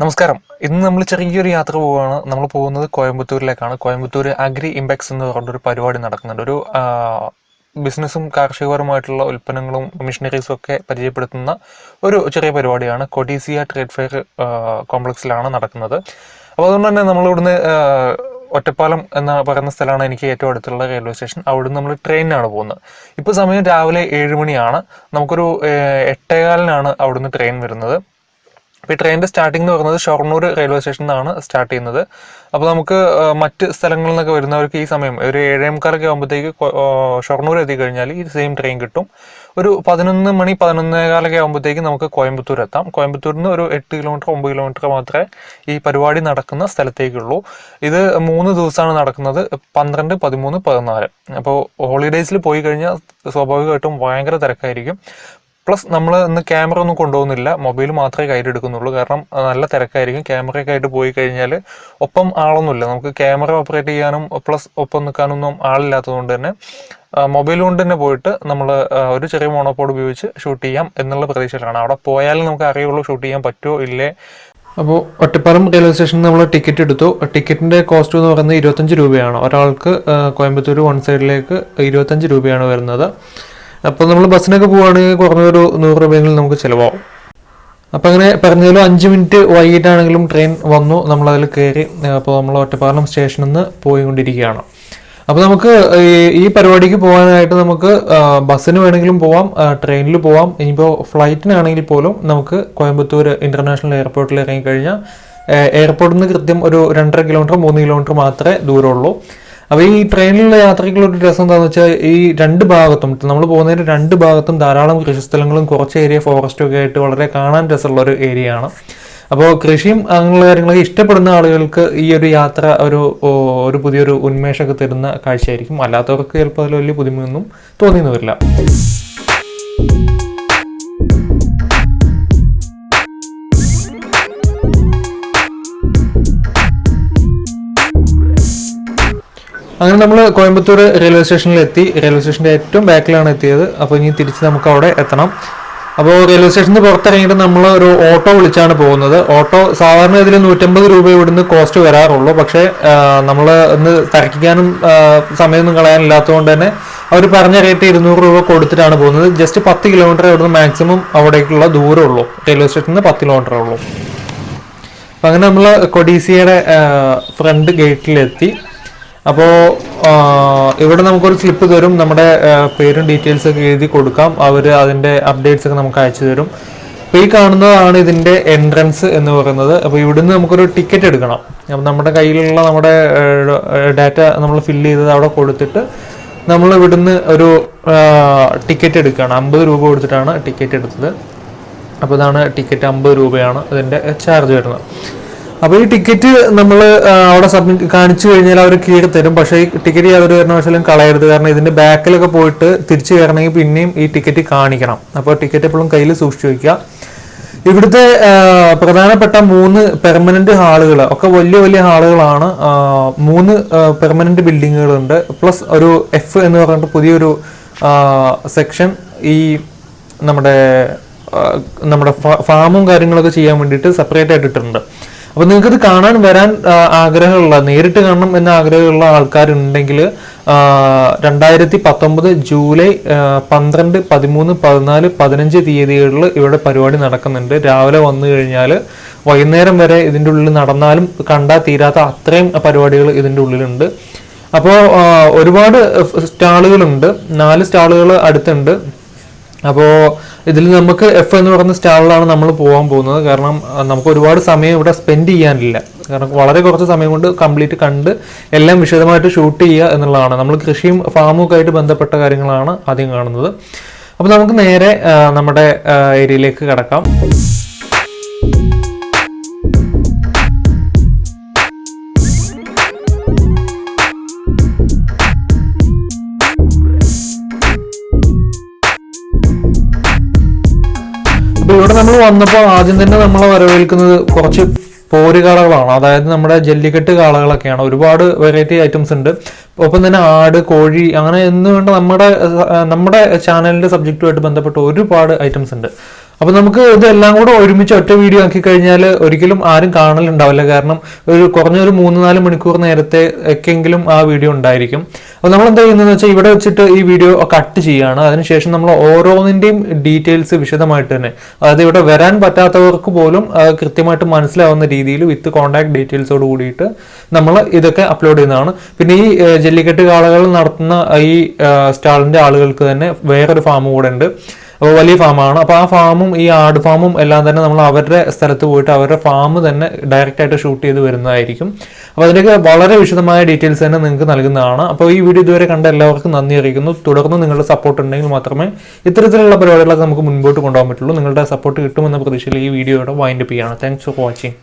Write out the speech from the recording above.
നമസ്കാരം. ഇന്ന് നമ്മൾ ചെറിയൊരു യാത്ര പോവുകയാണ് നമ്മൾ പോകുന്നത് കോയമ്പത്തൂരിലേക്കാണ്. കോയമ്പത്തൂർ അഗ്രി ഇമ്പാക്സ് എന്ന് പറഞ്ഞൊരു പരിപാടി നടക്കുന്നുണ്ട്. ഒരു ബിസിനസ്സും കാർഷികപരമായിട്ടുള്ള ഉൽപ്പന്നങ്ങളും മെഷീനറീസും ഒക്കെ പരിചയപ്പെടുത്തുന്ന ഒരു ചെറിയ പരിപാടിയാണ്. കൊഡീസിയ ട്രേഡ് ഫെയർ കോംപ്ലക്സിലാണ് നടക്കുന്നത്. അപ്പോൾ അതുകൊണ്ട് തന്നെ നമ്മളിവിടുന്ന് ഒറ്റപ്പാലം എന്ന പറയുന്ന സ്ഥലമാണ് എനിക്ക് ഏറ്റവും അടുത്തുള്ള റെയിൽവേ സ്റ്റേഷൻ അവിടുന്ന് നമ്മൾ ട്രെയിനിനാണ് പോകുന്നത്. ഇപ്പോൾ സമയം രാവിലെ ഏഴ് മണിയാണ്. നമുക്കൊരു എട്ടേകാലിനാണ് അവിടുന്ന് ട്രെയിൻ വരുന്നത്. അപ്പോൾ ഈ ട്രെയിനിന്റെ സ്റ്റാർട്ടിംഗ് എന്ന് പറയുന്നത് ഷൊർണൂർ റെയിൽവേ സ്റ്റേഷനിൽ നിന്നാണ് സ്റ്റാർട്ട് ചെയ്യുന്നത്. അപ്പോൾ നമുക്ക് മറ്റ് സ്ഥലങ്ങളിൽ നിന്നൊക്കെ വരുന്നവർക്ക് ഈ സമയം ഒരു ഏഴേ മുക്കാലൊക്കെ ആകുമ്പോഴത്തേക്ക് ഷൊർണൂർ എത്തിക്കഴിഞ്ഞാൽ ഈ സെയിം ട്രെയിൻ കിട്ടും. ഒരു പതിനൊന്ന് മണി പതിനൊന്നേകാലൊക്കെ ആകുമ്പോഴത്തേക്ക് നമുക്ക് കോയമ്പത്തൂർ എത്താം. കോയമ്പത്തൂരിൽ നിന്ന് ഒരു എട്ട് കിലോമീറ്റർ ഒമ്പത് കിലോമീറ്റർ മാത്രമേ ഈ പരിപാടി നടക്കുന്ന സ്ഥലത്തേക്കുള്ളൂ. ഇത് മൂന്ന് ദിവസമാണ് നടക്കുന്നത് പന്ത്രണ്ട് പതിമൂന്ന് പതിനാല്. അപ്പോൾ ഹോളിഡേയ്സിൽ പോയി കഴിഞ്ഞാൽ സ്വാഭാവികമായിട്ടും ഭയങ്കര തിരക്കായിരിക്കും. പ്ലസ് നമ്മൾ ഇന്ന് ക്യാമറ ഒന്നും കൊണ്ടുപോകുന്നില്ല. മൊബൈൽ മാത്രമേ കയ്യിലെടുക്കുന്നുള്ളൂ. കാരണം നല്ല തിരക്കായിരിക്കും. ക്യാമറയൊക്കെ ആയിട്ട് പോയി കഴിഞ്ഞാൽ ഒപ്പം ആളൊന്നുമില്ല. നമുക്ക് ക്യാമറ ഓപ്പറേറ്റ് ചെയ്യാനും പ്ലസ് ഒപ്പം നിൽക്കാനൊന്നും ആളില്ലാത്തതുകൊണ്ട് തന്നെ മൊബൈൽ കൊണ്ട് തന്നെ പോയിട്ട് നമ്മൾ ഒരു ചെറിയ മോണോപോഡ് ഉപയോഗിച്ച് ഷൂട്ട് ചെയ്യാം എന്നുള്ള പ്രതീക്ഷയിലാണ്. അവിടെ പോയാലും നമുക്ക് അറിയുള്ളൂ ഷൂട്ട് ചെയ്യാൻ പറ്റുമോ ഇല്ലേ? അപ്പോൾ ഒറ്റപ്പാലം റെയിൽവേ സ്റ്റേഷനിൽ നമ്മൾ ടിക്കറ്റ് എടുത്തു. ടിക്കറ്റിന്റെ കോസ്റ്റ് എന്ന് പറയുന്നത് ഇരുപത്തഞ്ച് രൂപയാണ്. ഒരാൾക്ക് കോയമ്പത്തൂർ വൺ സൈഡിലേക്ക് ഇരുപത്തഞ്ച് രൂപയാണ് വരുന്നത്. അപ്പോൾ നമ്മൾ ബസ്സിനൊക്കെ പോവുകയാണെങ്കിൽ കുറഞ്ഞൊരു നൂറ് രൂപയെങ്കിലും നമുക്ക് ചിലവാകും അപ്പോൾ അങ്ങനെ പറഞ്ഞാലും അഞ്ച് മിനിറ്റ് വൈകിട്ടാണെങ്കിലും ട്രെയിൻ വന്നു നമ്മളതിൽ കയറി അപ്പോൾ നമ്മൾ ഒറ്റപ്പാലം സ്റ്റേഷനിൽ നിന്ന് പോയിക്കൊണ്ടിരിക്കുകയാണ്. അപ്പോൾ നമുക്ക് ഈ- പരിപാടിക്ക് പോകാനായിട്ട് നമുക്ക് ബസ്സിന് വേണമെങ്കിലും പോവാം ട്രെയിനിൽ പോവാം. ഇനിയിപ്പോൾ ഫ്ലൈറ്റിനാണെങ്കിൽ പോലും നമുക്ക് കോയമ്പത്തൂർ ഇന്റർനാഷണൽ എയർപോർട്ടിൽ ഇറങ്ങിക്കഴിഞ്ഞാൽ എയർപോർട്ടിൽ നിന്ന് കൃത്യം ഒരു രണ്ടര കിലോമീറ്റർ മൂന്ന് കിലോമീറ്റർ മാത്രമേ ദൂരമുള്ളൂ. അപ്പോൾ ഈ ട്രെയിനിലുള്ള യാത്രയ്ക്കുള്ള ഒരു രസം എന്താണെന്ന് വെച്ചാൽ ഈ രണ്ട് ഭാഗത്തും നമ്മൾ പോകുന്നതിന്റെ രണ്ട് ഭാഗത്തും ധാരാളം കൃഷിസ്ഥലങ്ങളും കുറച്ച് ഏരിയ ഫോറസ്റ്റും ഒക്കെ ആയിട്ട് വളരെ കാണാൻ രസമുള്ള ഒരു ഏരിയ ആണ്. അപ്പോൾ കൃഷിയും അങ്ങനെയുള്ള കാര്യങ്ങളൊക്കെ ഇഷ്ടപ്പെടുന്ന ആളുകൾക്ക് ഈ ഒരു യാത്ര ഒരു ഒരു പുതിയൊരു ഉന്മേഷമൊക്കെ തരുന്ന കാഴ്ചയായിരിക്കും. അല്ലാത്തവർക്ക് ചിലപ്പോൾ അതിൽ വലിയ ബുദ്ധിമുട്ടൊന്നും തോന്നിയെന്ന് വരില്ല. അങ്ങനെ നമ്മൾ കോയമ്പത്തൂർ റെയിൽവേ സ്റ്റേഷനിൽ എത്തി. റെയിൽവേ സ്റ്റേഷന്റെ ഏറ്റവും ബാക്കിലാണ് എത്തിയത്. അപ്പോൾ ഇനി തിരിച്ച് നമുക്ക് അവിടെ എത്തണം. അപ്പോൾ റെയിൽവേ സ്റ്റേഷനിൽ പുറത്തിറങ്ങിയിട്ട് നമ്മൾ ഒരു ഓട്ടോ വിളിച്ചാണ് പോകുന്നത്. ഓട്ടോ സാധാരണ ഇതിൽ നൂറ്റമ്പത് രൂപ ഇവിടുന്ന് കോസ്റ്റ് വരാറുള്ളൂ. പക്ഷേ നമ്മൾ ഇന്ന് തിരക്കിക്കാനും സമയമൊന്നും കളയാനില്ലാത്തതുകൊണ്ട് തന്നെ അവർ പറഞ്ഞ റേറ്റ് ഇരുന്നൂറ് രൂപ കൊടുത്തിട്ടാണ് പോകുന്നത്. ജസ്റ്റ് പത്ത് കിലോമീറ്റർ ഇവിടുന്ന് മാക്സിമം അവിടേക്കുള്ള ദൂരമുള്ളൂ റെയിൽവേ സ്റ്റേഷനിൽ നിന്ന് പത്ത് കിലോമീറ്റർ ഉള്ളൂ. അപ്പം അങ്ങനെ നമ്മൾ കൊഡീസിയയുടെ ഫ്രണ്ട് ഗേറ്റിലെത്തി അപ്പോൾ ഇവിടെ നമുക്കൊരു സ്ലിപ്പ് തരും. നമ്മുടെ പേരും ഡീറ്റെയിൽസ് ഒക്കെ എഴുതി കൊടുക്കാം. അവർ അതിന്റെ അപ്ഡേറ്റ്സ് ഒക്കെ നമുക്ക് അയച്ചു തരും. അപ്പോൾ ഈ കാണുന്നതാണ് ഇതിന്റെ എൻട്രൻസ് എന്ന് പറയുന്നത്. അപ്പോൾ ഇവിടുന്ന് നമുക്കൊരു ടിക്കറ്റ് എടുക്കണം. അപ്പം നമ്മുടെ കയ്യിലുള്ള നമ്മുടെ ഡാറ്റ നമ്മൾ ഫില്ല് ചെയ്തത് അവിടെ കൊടുത്തിട്ട് നമ്മൾ ഇവിടുന്ന് ഒരു ടിക്കറ്റ് എടുക്കുകയാണ്. അമ്പത് രൂപ കൊടുത്തിട്ടാണ് ടിക്കറ്റ് എടുത്തത്. അപ്പോൾ ഇതാണ് ടിക്കറ്റ് അമ്പത് രൂപയാണ് അതിന്റെ ചാർജ് വരുന്നത്. അപ്പോൾ ഈ ടിക്കറ്റ് നമ്മൾ അവിടെ സബ്മിറ്റ് കാണിച്ചു കഴിഞ്ഞാൽ അവർ കീഴ് തരും. പക്ഷേ ഈ ടിക്കറ്റ് യാതൊരു കാരണവശാലും കളയരുത്. കാരണം ഇതിന്റെ ബാക്കിലൊക്കെ പോയിട്ട് തിരിച്ചു കയറണമെങ്കിൽ പിന്നെയും ഈ ടിക്കറ്റ് കാണിക്കണം. അപ്പോൾ ടിക്കറ്റ് എപ്പോഴും കയ്യിൽ സൂക്ഷിച്ചു വയ്ക്കുക ഇവിടുത്തെ പ്രധാനപ്പെട്ട മൂന്ന് പെർമനന്റ് ഹാളുകൾ ഒക്കെ വലിയ വലിയ ഹാളുകളാണ്. മൂന്ന് പെർമനന്റ് ബിൽഡിങ്ങുകളുണ്ട് പ്ലസ് ഒരു എഫ് എന്ന് പറഞ്ഞിട്ട് പുതിയൊരു സെക്ഷൻ ഈ നമ്മുടെ നമ്മുടെ ഫാമും കാര്യങ്ങളൊക്കെ ചെയ്യാൻ വേണ്ടിയിട്ട് സെപ്പറേറ്റ് ആയിട്ട് ഇട്ടിട്ടുണ്ട്. അപ്പൊ നിങ്ങൾക്ക് ഇത് കാണാൻ വരാൻ ആഗ്രഹമുള്ള നേരിട്ട് കാണണം എന്ന ആഗ്രഹമുള്ള ആൾക്കാരുണ്ടെങ്കിൽ രണ്ടായിരത്തി പത്തൊമ്പത് ജൂലൈ പന്ത്രണ്ട് പതിമൂന്ന് പതിനാല് പതിനഞ്ച് തീയതികളിൽ ഇവിടെ പരിപാടി നടക്കുന്നുണ്ട്. രാവിലെ വന്നു കഴിഞ്ഞാൽ വൈകുന്നേരം വരെ ഇതിന്റെ ഉള്ളിൽ നടന്നാലും കണ്ടാൽ തീരാത്ത അത്രയും പരിപാടികൾ ഇതിന്റെ ഉള്ളിലുണ്ട്. അപ്പോൾ ഒരുപാട് സ്റ്റാളുകളുണ്ട്. നാല് സ്റ്റാളുകൾ അടുത്തുണ്ട്. അപ്പോൾ ഇതിൽ നമുക്ക് എഫ് എന്ന് പറയുന്ന സ്റ്റാളിലാണ് നമ്മൾ പോകാൻ പോകുന്നത്. കാരണം നമുക്ക് ഒരുപാട് സമയം ഇവിടെ സ്പെൻഡ് ചെയ്യാനില്ല. കാരണം വളരെ കുറച്ച് സമയം കൊണ്ട് കംപ്ലീറ്റ് കണ്ട് എല്ലാം വിശദമായിട്ട് ഷൂട്ട് ചെയ്യുക എന്നുള്ളതാണ്. നമ്മൾ കൃഷിയും ഫാമും ഒക്കെ ആയിട്ട് ബന്ധപ്പെട്ട കാര്യങ്ങളാണ് ആദ്യം കാണുന്നത്. അപ്പോൾ നമുക്ക് നേരെ നമ്മുടെ ഏരിയയിലേക്ക് കടക്കാം. അപ്പൊ ഇവിടെ നമ്മൾ വന്നപ്പോൾ ആദ്യം തന്നെ നമ്മളെ വരവേൽക്കുന്നത് കുറച്ച് പോര് കാളകളാണ് അതായത് നമ്മുടെ ജല്ലിക്കെട്ട് കാളകളൊക്കെയാണ്. ഒരുപാട് വെറൈറ്റി ഐറ്റംസ് ഉണ്ട്. ഒപ്പം തന്നെ ആട് കോഴി അങ്ങനെ എന്നുകൊണ്ട് നമ്മുടെ നമ്മുടെ ചാനലിന്റെ സബ്ജക്റ്റുമായിട്ട് ബന്ധപ്പെട്ട് ഒരുപാട് ഐറ്റംസ് ഉണ്ട്. അപ്പോൾ നമുക്ക് ഇതെല്ലാം കൂടെ ഒരുമിച്ച് ഒറ്റ വീഡിയോ ആക്കി കഴിഞ്ഞാൽ ഒരിക്കലും ആരും കാണലുണ്ടാവില്ല. കാരണം ഒരു കുറഞ്ഞൊരു മൂന്ന് നാല് മണിക്കൂർ നേരത്തെ ഒക്കെങ്കിലും ആ വീഡിയോ ഉണ്ടായിരിക്കും. അപ്പോൾ നമ്മൾ എന്താ ചെയ്യുന്നതെന്ന് വെച്ചാൽ ഇവിടെ വെച്ചിട്ട് ഈ വീഡിയോ കട്ട് ചെയ്യുകയാണ് അതിനുശേഷം നമ്മൾ ഓരോന്നിന്റെയും ഡീറ്റെയിൽസ് വിശദമായിട്ട് തന്നെ. അതായത് ഇവിടെ വരാൻ പറ്റാത്തവർക്ക് പോലും കൃത്യമായിട്ട് മനസ്സിലാവുന്ന രീതിയിൽ വിത്ത് കോൺടാക്ട് ഡീറ്റെയിൽസോട് കൂടിയിട്ട് നമ്മൾ ഇതൊക്കെ അപ്ലോഡ് ചെയ്യുന്നതാണ്. പിന്നെ ഈ ജല്ലിക്കെട്ട് കാളകൾ നടത്തുന്ന ഈ സ്റ്റാളിന്റെ ആളുകൾക്ക് തന്നെ വേറൊരു ഫാം കൂടെ ഉണ്ട്. അപ്പോൾ വലിയ ഫാമാണ്. അപ്പോൾ ആ ഫാമും ഈ ആട് ഫാമും എല്ലാം തന്നെ നമ്മൾ അവരുടെ സ്ഥലത്ത് പോയിട്ട് അവരുടെ ഫാം തന്നെ ഡയറക്റ്റ് ആയിട്ട് ഷൂട്ട് ചെയ്ത് വരുന്നതായിരിക്കും. അപ്പോൾ അതിന്റെയൊക്കെ വളരെ വിശദമായ ഡീറ്റെയിൽസ് തന്നെ നിങ്ങൾക്ക് നൽകുന്നതാണ്. അപ്പോൾ ഈ വീഡിയോ ഇതുവരെ കണ്ട എല്ലാവർക്കും നന്ദി അറിയിക്കുന്നു. തുടർന്ന് നിങ്ങളുടെ സപ്പോർട്ട് ഉണ്ടെങ്കിൽ മാത്രമേ ഇത്തരത്തിലുള്ള പരിപാടികളൊക്കെ നമുക്ക് മുൻപോട്ട് കൊണ്ടുപോകാൻ പറ്റുള്ളൂ. നിങ്ങളുടെ സപ്പോർട്ട് കിട്ടുമെന്ന പ്രതീക്ഷയിൽ ഈ വീഡിയോയുടെ വൈൻഡപ്പ് ചെയ്യാണ് താങ്ക്സ് ഫോർ വാച്ചിങ്